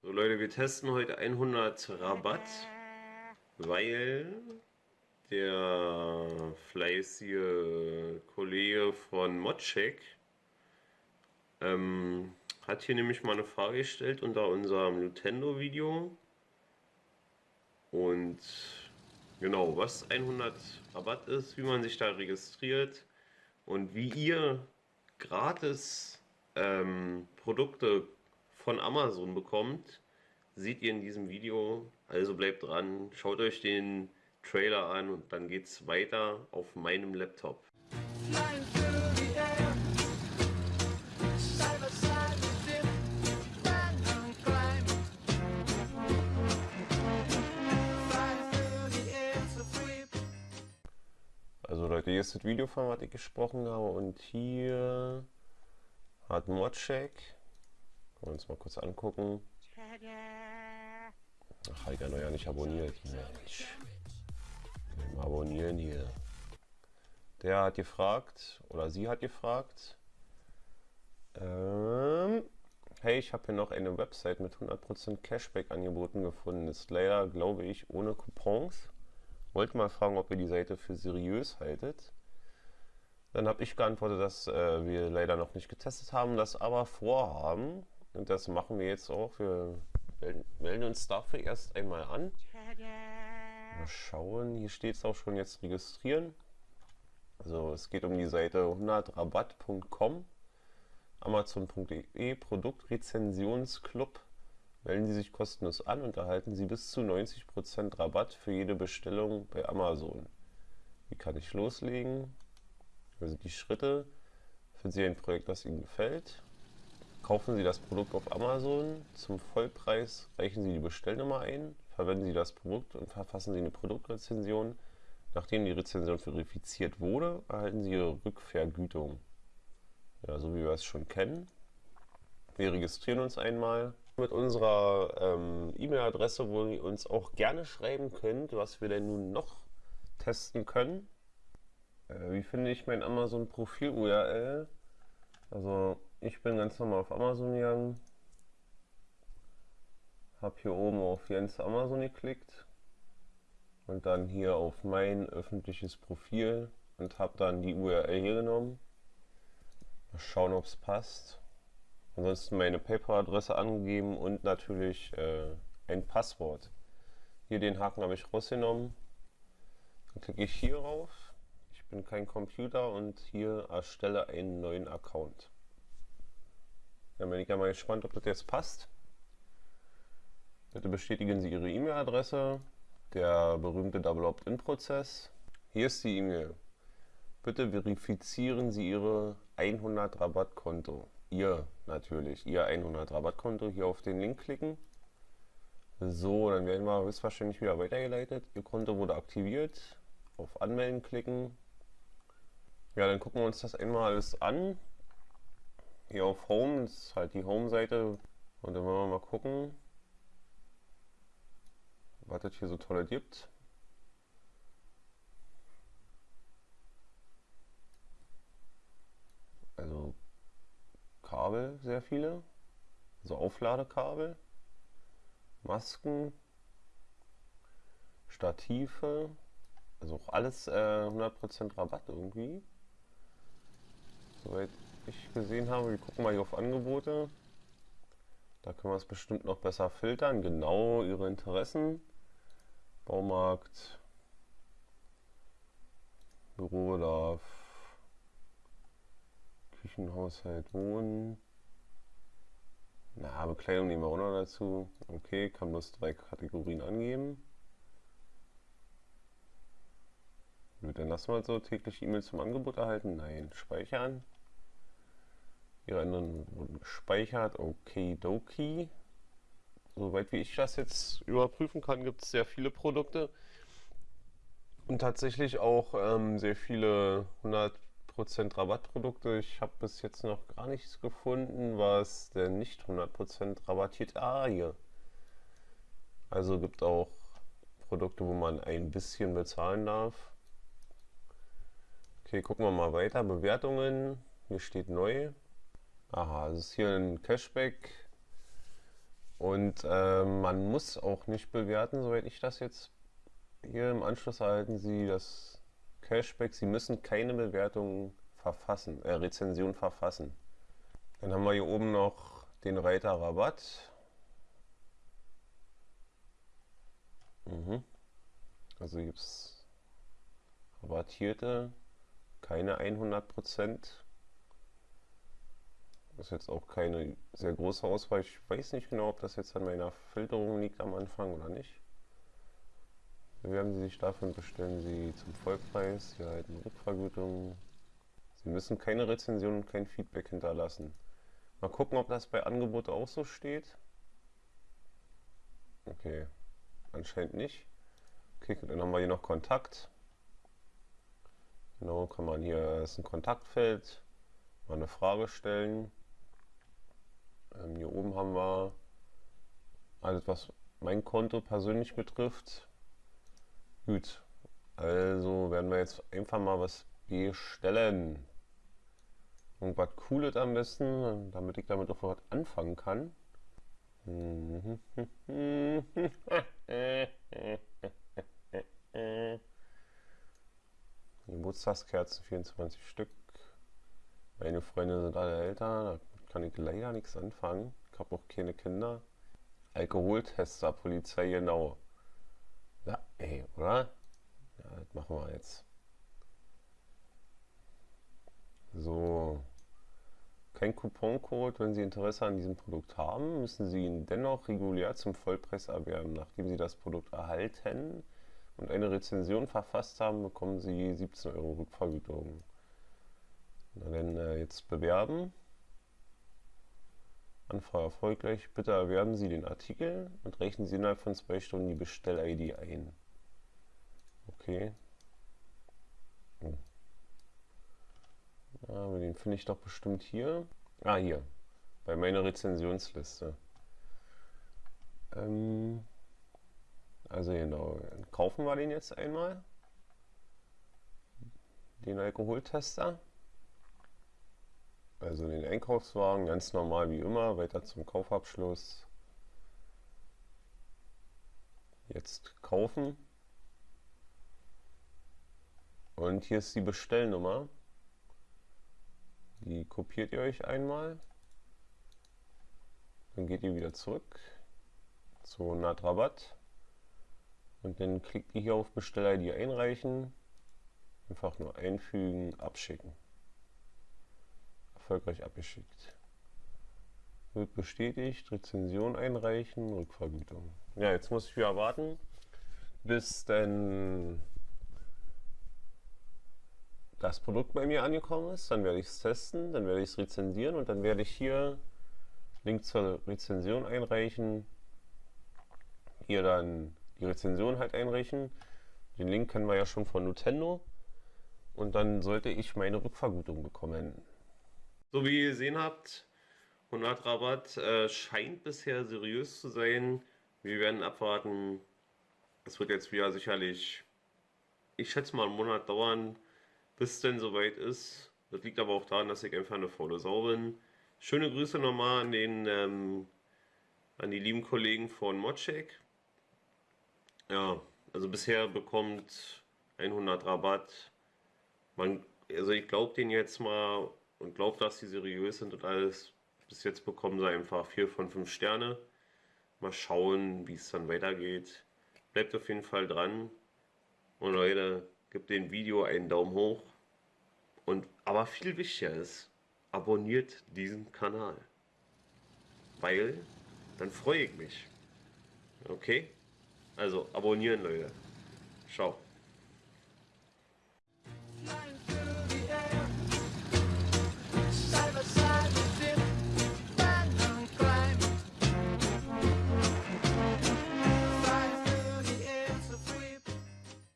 So Leute, wir testen heute 100 Rabatt, weil der fleißige Kollege von Modcheck ähm, hat hier nämlich mal eine Frage gestellt unter unserem Nintendo Video und genau, was 100 Rabatt ist, wie man sich da registriert und wie ihr gratis ähm, Produkte von Amazon bekommt, seht ihr in diesem Video. Also bleibt dran, schaut euch den Trailer an und dann geht's weiter auf meinem Laptop. Also Leute, hier ist das Video von was ich gesprochen habe und hier hat Modcheck wollen wir uns mal kurz angucken. Ach, ja noch ja nicht abonniert. Mensch. Mal abonnieren hier. Der hat gefragt, oder sie hat gefragt, ähm, hey, ich habe hier noch eine Website mit 100% Cashback angeboten gefunden. Ist leider, glaube ich, ohne Coupons. Wollte mal fragen, ob ihr die Seite für seriös haltet. Dann habe ich geantwortet, dass äh, wir leider noch nicht getestet haben, das aber vorhaben. Und das machen wir jetzt auch. Wir melden uns dafür erst einmal an. Mal schauen. Hier steht es auch schon jetzt registrieren. Also es geht um die Seite 100rabatt.com Amazon.de Produktrezensionsclub. Melden Sie sich kostenlos an und erhalten Sie bis zu 90% Rabatt für jede Bestellung bei Amazon. Wie kann ich loslegen? Also die Schritte. Finden Sie ein Projekt, das Ihnen gefällt. Kaufen Sie das Produkt auf Amazon zum Vollpreis, reichen Sie die Bestellnummer ein, verwenden Sie das Produkt und verfassen Sie eine Produktrezension. Nachdem die Rezension verifiziert wurde, erhalten Sie Ihre Rückvergütung. Ja, so wie wir es schon kennen. Wir registrieren uns einmal mit unserer ähm, E-Mail-Adresse, wo ihr uns auch gerne schreiben könnt, was wir denn nun noch testen können. Äh, wie finde ich mein Amazon-Profil-URL? Also ich bin ganz normal auf Amazon gegangen, habe hier oben auf Jens Amazon geklickt und dann hier auf mein öffentliches Profil und habe dann die URL hier genommen. Mal schauen, ob es passt. Ansonsten meine PayPal-Adresse angegeben und natürlich äh, ein Passwort. Hier den Haken habe ich rausgenommen. Dann klicke ich hier rauf. Bin kein Computer und hier erstelle einen neuen Account. Dann bin ich ja mal gespannt, ob das jetzt passt. Bitte bestätigen Sie Ihre E-Mail-Adresse. Der berühmte Double Opt-in-Prozess. Hier ist die E-Mail. Bitte verifizieren Sie Ihre 100 Rabattkonto. Ihr natürlich, Ihr 100 Rabattkonto. Hier auf den Link klicken. So, dann werden wir höchstwahrscheinlich wieder weitergeleitet. Ihr Konto wurde aktiviert. Auf Anmelden klicken. Ja, dann gucken wir uns das einmal alles an. Hier auf Home, ist halt die Home-Seite. Und dann wollen wir mal gucken, was es hier so tolle gibt. Also Kabel, sehr viele, also Aufladekabel, Masken, Stative, also auch alles äh, 100% Rabatt irgendwie. Soweit ich gesehen habe. Wir gucken mal hier auf Angebote. Da können wir es bestimmt noch besser filtern. Genau Ihre Interessen. Baumarkt, Bürobedarf, Küchenhaushalt, Wohnen. Na, Bekleidung nehmen wir auch noch dazu. Okay, kann bloß drei Kategorien angeben. Gut, dann lassen wir so täglich E-Mails zum Angebot erhalten. Nein, speichern. Ihre Änderungen wurden gespeichert. Okidoki. Soweit wie ich das jetzt überprüfen kann, gibt es sehr viele Produkte. Und tatsächlich auch ähm, sehr viele 100% Rabattprodukte. Ich habe bis jetzt noch gar nichts gefunden, was denn nicht 100% rabattiert. Ah, hier. Also gibt auch Produkte, wo man ein bisschen bezahlen darf. Okay, gucken wir mal weiter. Bewertungen. Hier steht neu. Aha, es ist hier ein Cashback Und äh, man muss auch nicht bewerten, soweit ich das jetzt hier im Anschluss erhalten Sie das Cashback. Sie müssen keine Bewertung verfassen, äh, Rezension verfassen. Dann haben wir hier oben noch den Reiter Rabatt. Mhm. Also gibt es rabattierte, keine 100%. Das ist jetzt auch keine sehr große Auswahl. Ich weiß nicht genau, ob das jetzt an meiner Filterung liegt am Anfang oder nicht. Bewerben Sie sich dafür bestellen Sie zum Vollpreis. Sie erhalten Rückvergütung. Sie müssen keine Rezension und kein Feedback hinterlassen. Mal gucken, ob das bei Angebot auch so steht. Okay, anscheinend nicht. Okay, dann haben wir hier noch Kontakt. Genau, kann man hier, ist ein Kontaktfeld, mal eine Frage stellen. Ähm, hier oben haben wir alles, was mein Konto persönlich betrifft. Gut, also werden wir jetzt einfach mal was bestellen. Irgendwas Cooles am besten, damit ich damit auch was anfangen kann. Geburtstagskerzen 24 Stück. Meine Freunde sind alle älter, da kann ich leider nichts anfangen. Ich habe auch keine Kinder. Alkoholtester, Polizei, genau. Ja, ey, oder? Ja, das machen wir jetzt. So. Kein Couponcode. Wenn Sie Interesse an diesem Produkt haben, müssen Sie ihn dennoch regulär zum Vollpreis erwerben. Nachdem Sie das Produkt erhalten und eine Rezension verfasst haben, bekommen Sie 17 Euro Rückvergütung. Na dann äh, jetzt bewerben. Anfrage erfolgreich. Bitte erwerben Sie den Artikel und rechnen Sie innerhalb von zwei Stunden die Bestell-ID ein. Okay. Oh. Ja, den finde ich doch bestimmt hier. Ah, hier. Bei meiner Rezensionsliste. Ähm, also genau. Kaufen wir den jetzt einmal. Den Alkoholtester. Also den Einkaufswagen, ganz normal wie immer, weiter zum Kaufabschluss. Jetzt kaufen. Und hier ist die Bestellnummer. Die kopiert ihr euch einmal. Dann geht ihr wieder zurück zu Natrabatt. Und dann klickt ihr hier auf Bestell-ID einreichen. Einfach nur einfügen, abschicken erfolgreich abgeschickt. Wird bestätigt, Rezension einreichen, Rückvergütung. Ja, jetzt muss ich wieder warten, bis dann das Produkt bei mir angekommen ist. Dann werde ich es testen, dann werde ich es rezensieren und dann werde ich hier Link zur Rezension einreichen. Hier dann die Rezension halt einreichen. Den Link kennen wir ja schon von Nintendo. Und dann sollte ich meine Rückvergütung bekommen. So wie ihr gesehen habt, 100 Rabatt äh, scheint bisher seriös zu sein. Wir werden abwarten. Es wird jetzt wieder sicherlich, ich schätze mal einen Monat dauern, bis es denn soweit ist. Das liegt aber auch daran, dass ich einfach eine faule Sau bin. Schöne Grüße nochmal an den ähm, an die lieben Kollegen von Modcheck. Ja, also bisher bekommt 100 Rabatt. Man, also ich glaube den jetzt mal und glaubt, dass sie seriös sind und alles. Bis jetzt bekommen sie einfach 4 von 5 Sterne. Mal schauen, wie es dann weitergeht. Bleibt auf jeden Fall dran. Und Leute, gebt dem Video einen Daumen hoch. Und aber viel wichtiger ist, abonniert diesen Kanal. Weil dann freue ich mich. Okay? Also abonnieren, Leute. Ciao.